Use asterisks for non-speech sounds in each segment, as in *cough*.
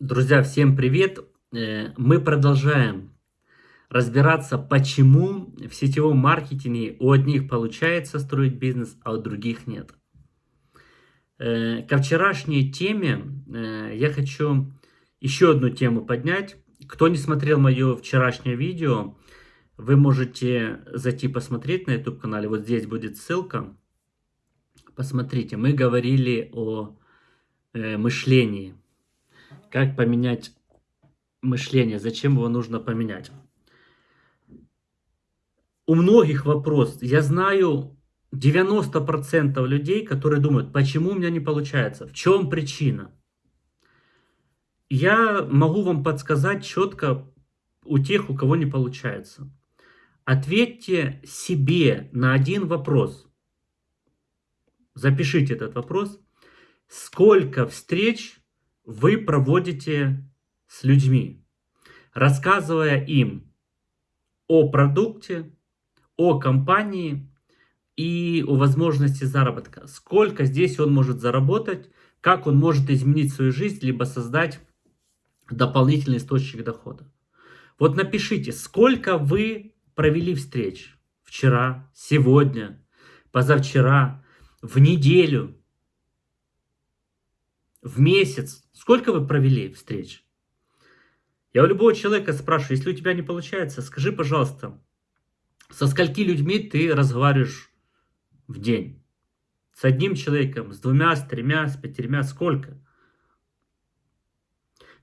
Друзья, всем привет! Э, мы продолжаем разбираться, почему в сетевом маркетинге у одних получается строить бизнес, а у других нет. Э, ко вчерашней теме э, я хочу еще одну тему поднять. Кто не смотрел мое вчерашнее видео, вы можете зайти посмотреть на YouTube канале. Вот здесь будет ссылка. Посмотрите, мы говорили о мышлении как поменять мышление? Зачем его нужно поменять? У многих вопрос. Я знаю 90% людей, которые думают, почему у меня не получается, в чем причина. Я могу вам подсказать четко у тех, у кого не получается. Ответьте себе на один вопрос. Запишите этот вопрос. Сколько встреч вы проводите с людьми, рассказывая им о продукте, о компании и о возможности заработка. Сколько здесь он может заработать, как он может изменить свою жизнь, либо создать дополнительный источник дохода. Вот напишите, сколько вы провели встреч вчера, сегодня, позавчера, в неделю, в месяц, сколько вы провели встреч? Я у любого человека спрашиваю, если у тебя не получается, скажи, пожалуйста, со скольки людьми ты разговариваешь в день? С одним человеком, с двумя, с тремя, с пятерьмя, сколько?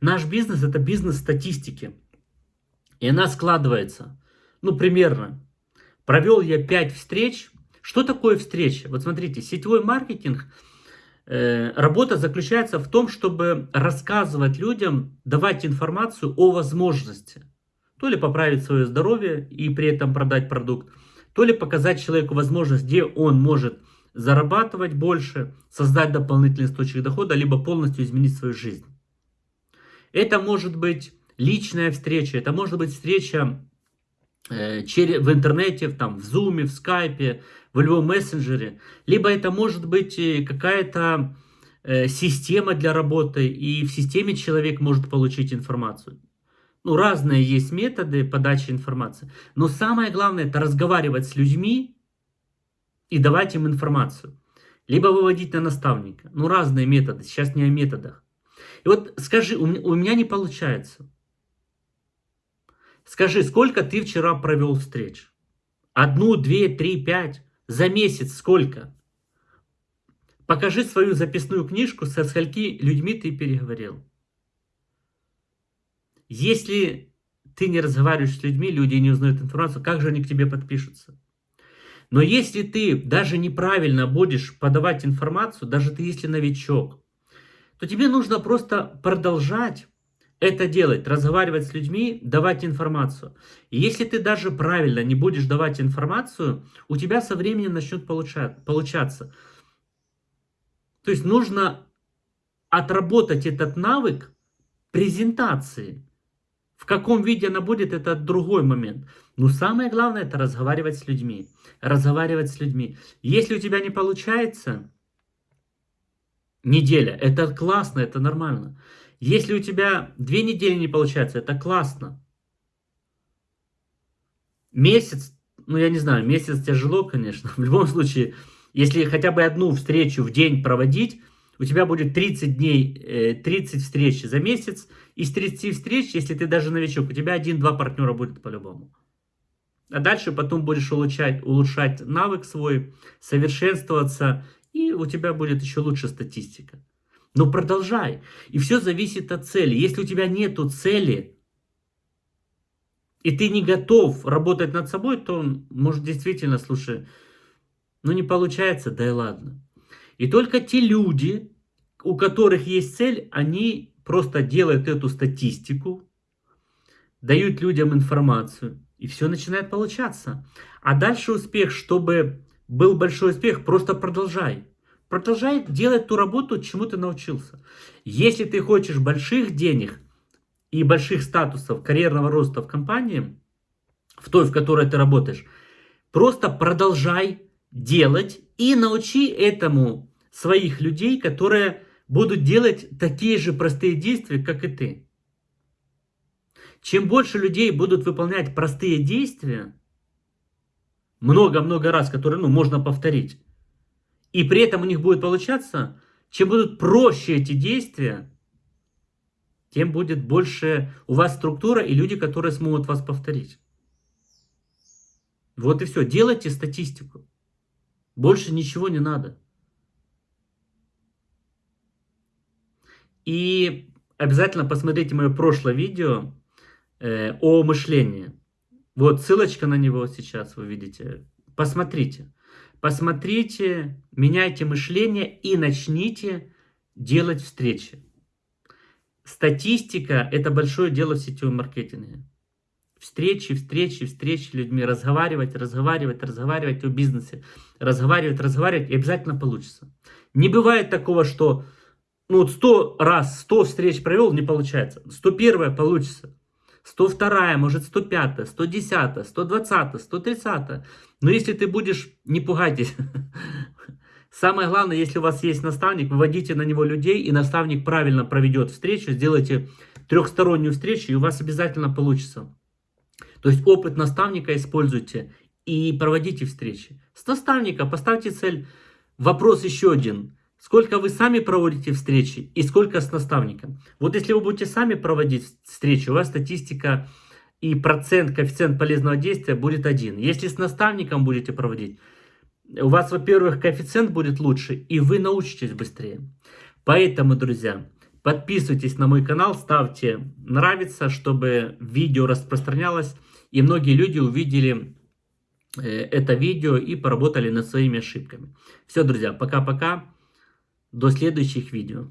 Наш бизнес это бизнес статистики. И она складывается, ну, примерно. Провел я 5 встреч. Что такое встреча? Вот смотрите, сетевой маркетинг – работа заключается в том, чтобы рассказывать людям, давать информацию о возможности. То ли поправить свое здоровье и при этом продать продукт, то ли показать человеку возможность, где он может зарабатывать больше, создать дополнительный источник дохода, либо полностью изменить свою жизнь. Это может быть личная встреча, это может быть встреча Э, в интернете, там, в зуме, в скайпе, в любом мессенджере. Либо это может быть э, какая-то э, система для работы, и в системе человек может получить информацию. Ну, разные есть методы подачи информации. Но самое главное, это разговаривать с людьми и давать им информацию. Либо выводить на наставника. Ну, разные методы. Сейчас не о методах. И вот скажи, у меня не получается. Скажи, сколько ты вчера провел встреч? Одну, две, три, пять? За месяц сколько? Покажи свою записную книжку, со скольки людьми ты переговорил. Если ты не разговариваешь с людьми, люди не узнают информацию, как же они к тебе подпишутся? Но если ты даже неправильно будешь подавать информацию, даже ты если новичок, то тебе нужно просто продолжать это делать, разговаривать с людьми, давать информацию. И если ты даже правильно не будешь давать информацию, у тебя со временем начнет получать, получаться. То есть нужно отработать этот навык презентации. В каком виде она будет, это другой момент. Но самое главное, это разговаривать с людьми. Разговаривать с людьми. Если у тебя не получается, неделя, это классно, это нормально. Если у тебя две недели не получается, это классно. Месяц, ну я не знаю, месяц тяжело, конечно. *laughs* В любом случае, если хотя бы одну встречу в день проводить, у тебя будет 30 дней, 30 э, встреч за месяц. Из 30 встреч, если ты даже новичок, у тебя один-два партнера будет по-любому. А дальше потом будешь улучшать, улучшать навык свой, совершенствоваться, и у тебя будет еще лучше статистика. Но продолжай. И все зависит от цели. Если у тебя нету цели, и ты не готов работать над собой, то, может, действительно, слушай, ну не получается, да и ладно. И только те люди, у которых есть цель, они просто делают эту статистику, дают людям информацию, и все начинает получаться. А дальше успех, чтобы был большой успех, просто продолжай. Продолжай делать ту работу, чему ты научился. Если ты хочешь больших денег и больших статусов, карьерного роста в компании, в той, в которой ты работаешь, просто продолжай делать и научи этому своих людей, которые будут делать такие же простые действия, как и ты. Чем больше людей будут выполнять простые действия, много-много раз, которые ну, можно повторить, и при этом у них будет получаться, чем будут проще эти действия, тем будет больше у вас структура и люди, которые смогут вас повторить. Вот и все. Делайте статистику. Больше ничего не надо. И обязательно посмотрите мое прошлое видео э, о мышлении. Вот ссылочка на него сейчас вы видите. Посмотрите. Посмотрите, меняйте мышление и начните делать встречи. Статистика – это большое дело в сетевом маркетинге. Встречи, встречи, встречи с людьми, разговаривать, разговаривать, разговаривать о бизнесе, разговаривать, разговаривать, и обязательно получится. Не бывает такого, что ну вот 100 раз, 100 встреч провел, не получается. 101 получится. 102, может 105, 110, 120, 130. Но если ты будешь, не пугайтесь. *laughs* Самое главное, если у вас есть наставник, выводите на него людей, и наставник правильно проведет встречу, сделайте трехстороннюю встречу, и у вас обязательно получится. То есть опыт наставника используйте и проводите встречи. С наставника поставьте цель. Вопрос еще один. Сколько вы сами проводите встречи и сколько с наставником. Вот если вы будете сами проводить встречи, у вас статистика и процент, коэффициент полезного действия будет один. Если с наставником будете проводить, у вас, во-первых, коэффициент будет лучше, и вы научитесь быстрее. Поэтому, друзья, подписывайтесь на мой канал, ставьте нравится, чтобы видео распространялось, и многие люди увидели э, это видео и поработали над своими ошибками. Все, друзья, пока-пока. До следующих видео.